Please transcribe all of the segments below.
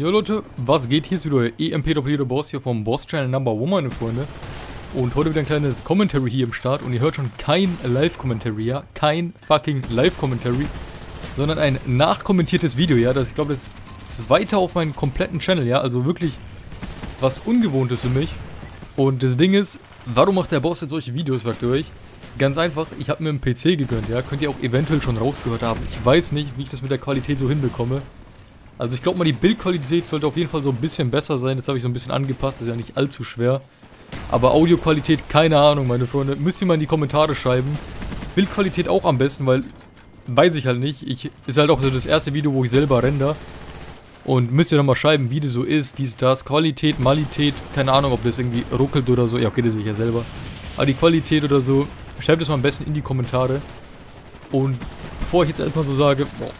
Jo Leute, was geht? Hier ist wieder EMP Doppelito Boss hier vom Boss Channel Number One, meine Freunde. Und heute wieder ein kleines Commentary hier im Start und ihr hört schon kein Live-Commentary, ja? Kein fucking Live-Commentary, sondern ein nachkommentiertes Video, ja? Das, ich glaube, das zweite auf meinem kompletten Channel, ja? Also wirklich was Ungewohntes für mich. Und das Ding ist, warum macht der Boss jetzt solche Videos, fragt ihr euch? Ganz einfach, ich habe mir einen PC gegönnt, ja? Könnt ihr auch eventuell schon rausgehört haben. Ich weiß nicht, wie ich das mit der Qualität so hinbekomme. Also ich glaube mal, die Bildqualität sollte auf jeden Fall so ein bisschen besser sein. Das habe ich so ein bisschen angepasst, das ist ja nicht allzu schwer. Aber Audioqualität, keine Ahnung, meine Freunde. Müsst ihr mal in die Kommentare schreiben. Bildqualität auch am besten, weil weiß ich halt nicht. Ich, ist halt auch so das erste Video, wo ich selber render. Und müsst ihr dann mal schreiben, wie das so ist, dies, das, Qualität, Malität, keine Ahnung, ob das irgendwie ruckelt oder so. Ja, okay, das sehe ich ja selber. Aber die Qualität oder so, schreibt es mal am besten in die Kommentare. Und bevor ich jetzt erstmal so sage, boah,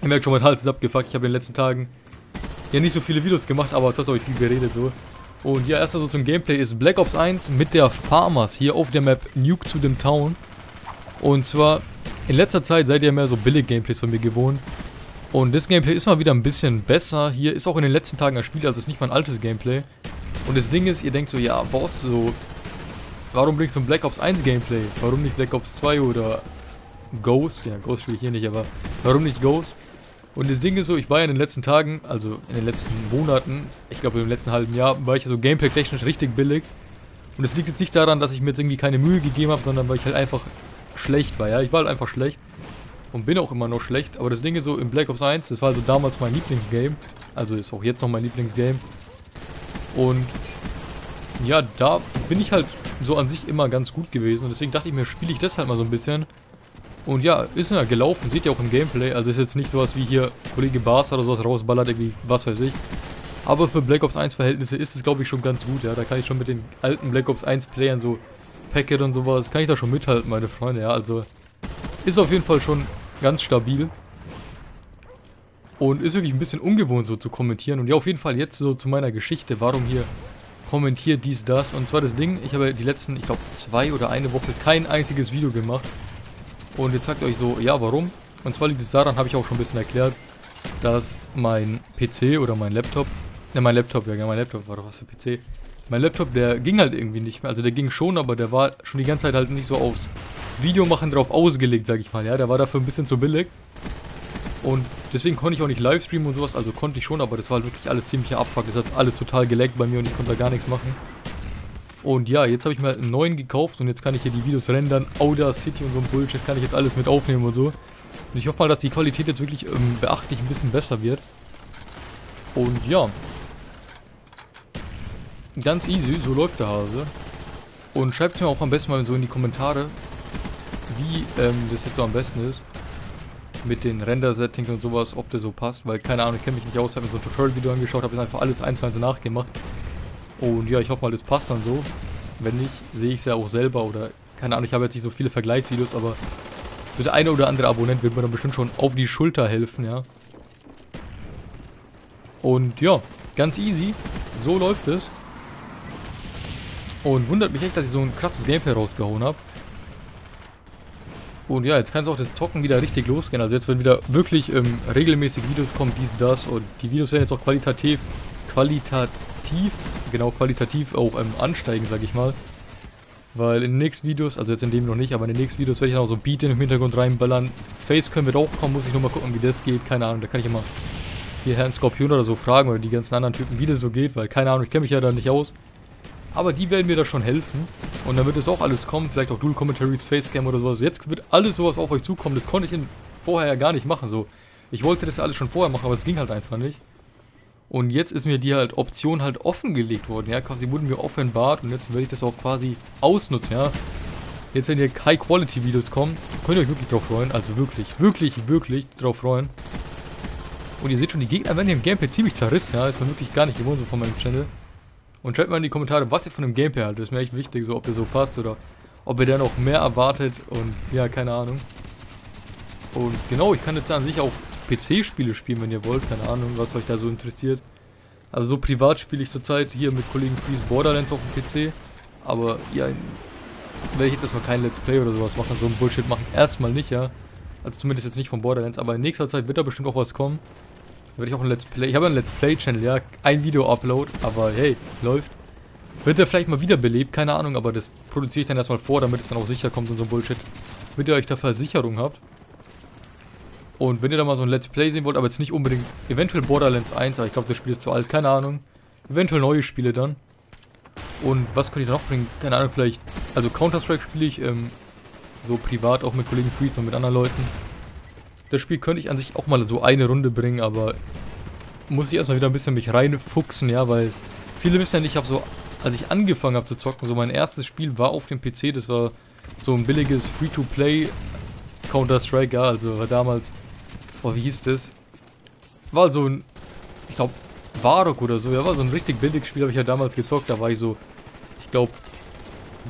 Ihr merkt schon, mein Hals ist abgefuckt. Ich habe in den letzten Tagen ja nicht so viele Videos gemacht, aber das habe ich viel geredet so. Und ja, erstmal so zum Gameplay ist Black Ops 1 mit der Farmers hier auf der Map Nuke to them Town. Und zwar, in letzter Zeit seid ihr mehr so billig Gameplays von mir gewohnt. Und das Gameplay ist mal wieder ein bisschen besser. Hier ist auch in den letzten Tagen ein Spiel, also ist nicht mein altes Gameplay. Und das Ding ist, ihr denkt so, ja, Boss, so, warum bringst du ein Black Ops 1 Gameplay? Warum nicht Black Ops 2 oder Ghost? Ja, Ghost spiele ich hier nicht, aber warum nicht Ghost? Und das Ding ist so, ich war ja in den letzten Tagen, also in den letzten Monaten, ich glaube im letzten halben Jahr, war ich ja so gameplay-technisch richtig billig. Und es liegt jetzt nicht daran, dass ich mir jetzt irgendwie keine Mühe gegeben habe, sondern weil ich halt einfach schlecht war, ja. Ich war halt einfach schlecht. Und bin auch immer noch schlecht. Aber das Ding ist so, im Black Ops 1, das war also damals mein Lieblingsgame. Also ist auch jetzt noch mein Lieblingsgame. Und ja, da bin ich halt so an sich immer ganz gut gewesen. Und deswegen dachte ich mir, spiele ich das halt mal so ein bisschen. Und ja, ist ja gelaufen, seht ihr auch im Gameplay. Also ist jetzt nicht sowas wie hier Kollege Bars oder sowas rausballert, irgendwie was weiß ich. Aber für Black Ops 1 Verhältnisse ist es glaube ich schon ganz gut, ja. Da kann ich schon mit den alten Black Ops 1 Playern so Packet und sowas, kann ich da schon mithalten, meine Freunde, ja. Also ist auf jeden Fall schon ganz stabil. Und ist wirklich ein bisschen ungewohnt so zu kommentieren. Und ja, auf jeden Fall jetzt so zu meiner Geschichte, warum hier kommentiert dies, das. Und zwar das Ding, ich habe die letzten, ich glaube, zwei oder eine Woche kein einziges Video gemacht. Und jetzt sagt ihr euch so, ja, warum? Und zwar liegt es daran, habe ich auch schon ein bisschen erklärt, dass mein PC oder mein Laptop, ne, mein Laptop, ja, mein Laptop war doch was für PC. Mein Laptop, der ging halt irgendwie nicht mehr. Also der ging schon, aber der war schon die ganze Zeit halt nicht so aufs Videomachen drauf ausgelegt, sag ich mal. Ja, der war dafür ein bisschen zu billig. Und deswegen konnte ich auch nicht Livestreamen und sowas. Also konnte ich schon, aber das war halt wirklich alles ziemlich abfuck. Das hat alles total geleckt bei mir und ich konnte da gar nichts machen. Und ja, jetzt habe ich halt einen neuen gekauft und jetzt kann ich hier die Videos rendern. Audacity und so ein Bullshit kann ich jetzt alles mit aufnehmen und so. Und ich hoffe mal, dass die Qualität jetzt wirklich ähm, beachtlich ein bisschen besser wird. Und ja. Ganz easy, so läuft der Hase. Und schreibt mir auch am besten mal so in die Kommentare, wie ähm, das jetzt so am besten ist. Mit den Render-Settings und sowas, ob das so passt. Weil, keine Ahnung, ich kenne mich nicht aus, habe mir so ein Tutorial-Video angeschaut, habe einfach alles eins zu eins nachgemacht. Und ja, ich hoffe mal, das passt dann so. Wenn nicht, sehe ich es ja auch selber oder keine Ahnung, ich habe jetzt nicht so viele Vergleichsvideos, aber so der eine oder andere Abonnent wird mir dann bestimmt schon auf die Schulter helfen, ja. Und ja, ganz easy. So läuft es. Und wundert mich echt, dass ich so ein krasses Gameplay rausgehauen habe. Und ja, jetzt kann es auch das Zocken wieder richtig losgehen. Also jetzt werden wieder wirklich ähm, regelmäßig Videos kommen, dies, das. Und die Videos werden jetzt auch qualitativ, qualitativ genau qualitativ auch ähm, ansteigen, sag ich mal. Weil in den nächsten Videos, also jetzt in dem noch nicht, aber in den nächsten Videos werde ich noch so Beat in den Hintergrund reinballern. Facecam wird auch kommen, muss ich nur mal gucken, wie das geht. Keine Ahnung, da kann ich immer hier Herrn Skorpion oder so fragen oder die ganzen anderen Typen, wie das so geht, weil keine Ahnung, ich kenne mich ja da nicht aus. Aber die werden mir da schon helfen. Und dann wird es auch alles kommen, vielleicht auch Dual Commentaries, Facecam oder sowas. Jetzt wird alles sowas auf euch zukommen. Das konnte ich vorher ja gar nicht machen. So, Ich wollte das ja alles schon vorher machen, aber es ging halt einfach nicht. Und jetzt ist mir die halt Option halt offengelegt worden, ja, quasi wurden mir offenbart und jetzt werde ich das auch quasi ausnutzen, ja. Jetzt, wenn hier High-Quality-Videos kommen, könnt ihr euch wirklich drauf freuen, also wirklich, wirklich, wirklich drauf freuen. Und ihr seht schon, die Gegner werden hier im Gameplay ziemlich zerrissen, ja, ist mir wirklich gar nicht gewohnt so von meinem Channel. Und schreibt mal in die Kommentare, was ihr von dem Gameplay haltet, das ist mir echt wichtig, so ob ihr so passt oder ob ihr da noch mehr erwartet und ja, keine Ahnung. Und genau, ich kann jetzt an sich auch PC-Spiele spielen, wenn ihr wollt. Keine Ahnung, was euch da so interessiert. Also so privat spiele ich zurzeit hier mit Kollegen Freeze Borderlands auf dem PC. Aber ja, werde ich jetzt erstmal kein Let's Play oder sowas machen. So ein Bullshit machen erstmal nicht, ja. Also zumindest jetzt nicht von Borderlands. Aber in nächster Zeit wird da bestimmt auch was kommen. Da werde ich auch ein Let's Play. Ich habe einen Let's Play-Channel, ja. Ein Video-Upload, aber hey, läuft. Wird der vielleicht mal wiederbelebt, keine Ahnung, aber das produziere ich dann erstmal vor, damit es dann auch sicher kommt und so Bullshit. Damit ihr euch da Versicherung habt. Und wenn ihr da mal so ein Let's Play sehen wollt, aber jetzt nicht unbedingt, eventuell Borderlands 1, aber ich glaube, das Spiel ist zu alt, keine Ahnung. Eventuell neue Spiele dann. Und was könnte ich da noch bringen? Keine Ahnung, vielleicht, also Counter-Strike spiele ich ähm, so privat auch mit Kollegen Freeze und mit anderen Leuten. Das Spiel könnte ich an sich auch mal so eine Runde bringen, aber muss ich erstmal wieder ein bisschen mich reinfuchsen, ja, weil viele wissen ja nicht, ich habe so als ich angefangen habe zu zocken, so mein erstes Spiel war auf dem PC, das war so ein billiges Free-to-Play Counter-Strike, ja, also war damals, boah, wie hieß das? War so ein, ich glaube, Varok oder so, ja, war so ein richtig billiges Spiel, habe ich ja damals gezockt, da war ich so, ich glaube,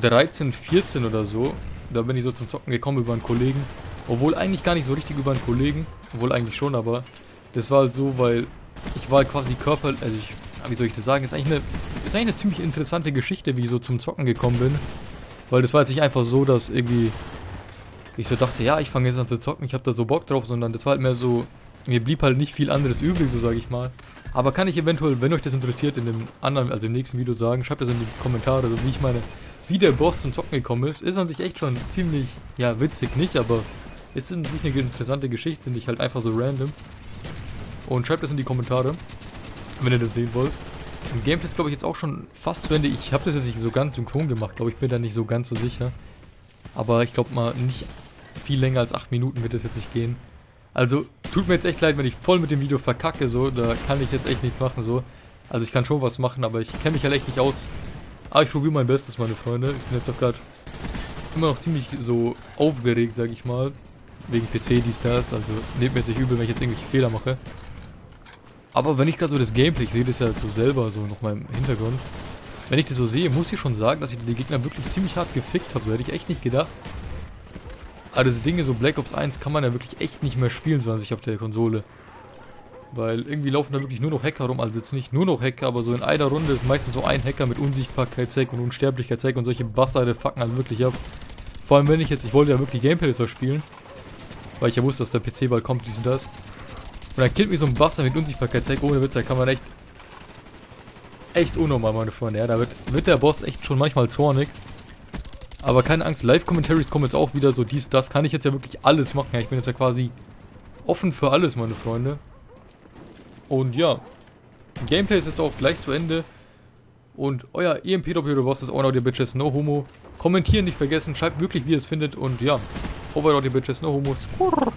13, 14 oder so, da bin ich so zum Zocken gekommen über einen Kollegen, obwohl eigentlich gar nicht so richtig über einen Kollegen, obwohl eigentlich schon, aber das war halt so, weil ich war halt quasi Körper, also ich wie soll ich das sagen, ist eigentlich, eine, ist eigentlich eine ziemlich interessante Geschichte, wie ich so zum Zocken gekommen bin. Weil das war jetzt nicht einfach so, dass irgendwie ich so dachte, ja, ich fange jetzt an zu zocken, ich habe da so Bock drauf, sondern das war halt mehr so, mir blieb halt nicht viel anderes übrig, so sage ich mal. Aber kann ich eventuell, wenn euch das interessiert, in dem anderen, also im nächsten Video sagen, schreibt das in die Kommentare, so wie ich meine, wie der Boss zum Zocken gekommen ist. Ist an sich echt schon ziemlich, ja, witzig nicht, aber ist an sich eine interessante Geschichte, nicht halt einfach so random. Und schreibt das in die Kommentare wenn ihr das sehen wollt. Im Gameplay ist glaube ich jetzt auch schon fast zu Ende. Ich habe das jetzt nicht so ganz synchron gemacht, glaube ich, bin da nicht so ganz so sicher. Aber ich glaube mal, nicht viel länger als 8 Minuten wird das jetzt nicht gehen. Also, tut mir jetzt echt leid, wenn ich voll mit dem Video verkacke, so, da kann ich jetzt echt nichts machen, so. Also ich kann schon was machen, aber ich kenne mich halt echt nicht aus. Aber ich probiere mein Bestes, meine Freunde. Ich bin jetzt auch gerade immer noch ziemlich so aufgeregt, sag ich mal. Wegen PC, dies, das. Also nehmt mir jetzt nicht übel, wenn ich jetzt irgendwelche Fehler mache. Aber wenn ich gerade so das Gameplay, ich sehe das ja so selber so noch mal im Hintergrund. Wenn ich das so sehe, muss ich schon sagen, dass ich die Gegner wirklich ziemlich hart gefickt habe. So hätte ich echt nicht gedacht. Aber das Ding ist, so Black Ops 1 kann man ja wirklich echt nicht mehr spielen, so an sich auf der Konsole. Weil irgendwie laufen da wirklich nur noch Hacker rum. Also jetzt nicht nur noch Hacker, aber so in einer Runde ist meistens so ein Hacker mit Unsichtbarkeit-Zeck und Unsterblichkeit-Zeck und solche Bastarde fucken halt wirklich ab. Vor allem wenn ich jetzt, ich wollte ja wirklich Gameplay so spielen. Weil ich ja wusste, dass der PC bald kommt, dies und das. Und dann killt mich so ein Buster mit Unsichtbarkeitstag. Ohne Witz, da kann man echt... Echt unnormal, meine Freunde. Ja, da wird, wird der Boss echt schon manchmal zornig. Aber keine Angst, Live-Commentaries kommen jetzt auch wieder so dies, das. Kann ich jetzt ja wirklich alles machen. Ja, ich bin jetzt ja quasi offen für alles, meine Freunde. Und ja, Gameplay ist jetzt auch gleich zu Ende. Und euer EMP-Doppel Boss ist auch noch die Bitches, no homo. Kommentieren nicht vergessen, schreibt wirklich, wie ihr es findet. Und ja, over die Bitches, no homo. Skurr.